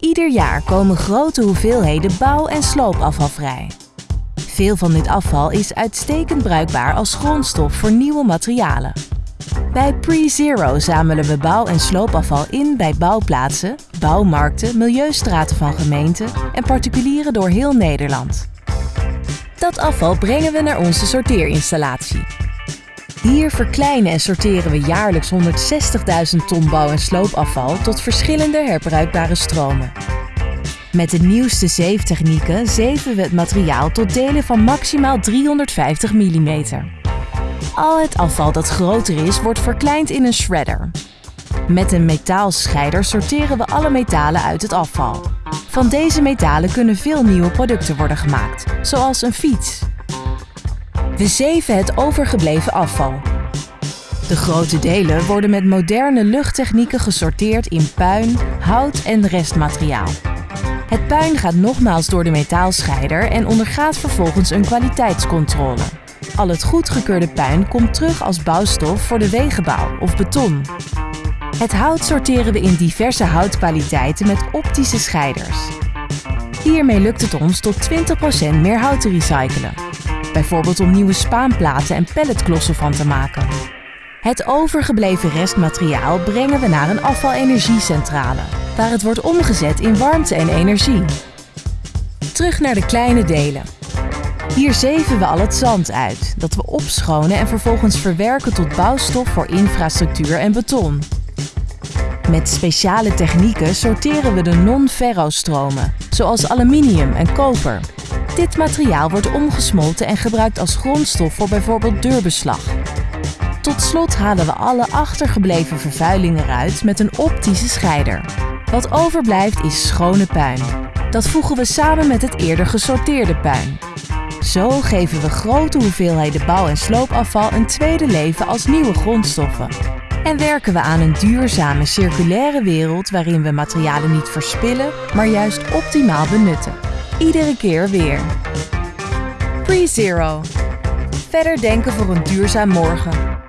Ieder jaar komen grote hoeveelheden bouw- en sloopafval vrij. Veel van dit afval is uitstekend bruikbaar als grondstof voor nieuwe materialen. Bij PreZero zamelen we bouw- en sloopafval in bij bouwplaatsen, bouwmarkten, milieustraten van gemeenten en particulieren door heel Nederland. Dat afval brengen we naar onze sorteerinstallatie. Hier verkleinen en sorteren we jaarlijks 160.000 ton bouw- en sloopafval tot verschillende herbruikbare stromen. Met de nieuwste zeeftechnieken zeven we het materiaal tot delen van maximaal 350 mm. Al het afval dat groter is, wordt verkleind in een shredder. Met een metaalscheider sorteren we alle metalen uit het afval. Van deze metalen kunnen veel nieuwe producten worden gemaakt, zoals een fiets. We zeven het overgebleven afval. De grote delen worden met moderne luchttechnieken gesorteerd in puin, hout en restmateriaal. Het puin gaat nogmaals door de metaalscheider en ondergaat vervolgens een kwaliteitscontrole. Al het goedgekeurde puin komt terug als bouwstof voor de wegenbouw of beton. Het hout sorteren we in diverse houtkwaliteiten met optische scheiders. Hiermee lukt het ons tot 20% meer hout te recyclen. Bijvoorbeeld om nieuwe spaanplaten en pelletklossen van te maken. Het overgebleven restmateriaal brengen we naar een afvalenergiecentrale, waar het wordt omgezet in warmte en energie. Terug naar de kleine delen. Hier zeven we al het zand uit, dat we opschonen en vervolgens verwerken tot bouwstof voor infrastructuur en beton. Met speciale technieken sorteren we de non-ferrostromen, zoals aluminium en koper. Dit materiaal wordt omgesmolten en gebruikt als grondstof voor bijvoorbeeld deurbeslag. Tot slot halen we alle achtergebleven vervuiling eruit met een optische scheider. Wat overblijft is schone puin. Dat voegen we samen met het eerder gesorteerde puin. Zo geven we grote hoeveelheden bouw- en sloopafval een tweede leven als nieuwe grondstoffen. En werken we aan een duurzame, circulaire wereld waarin we materialen niet verspillen, maar juist optimaal benutten. Iedere keer weer. PreZero. Verder denken voor een duurzaam morgen.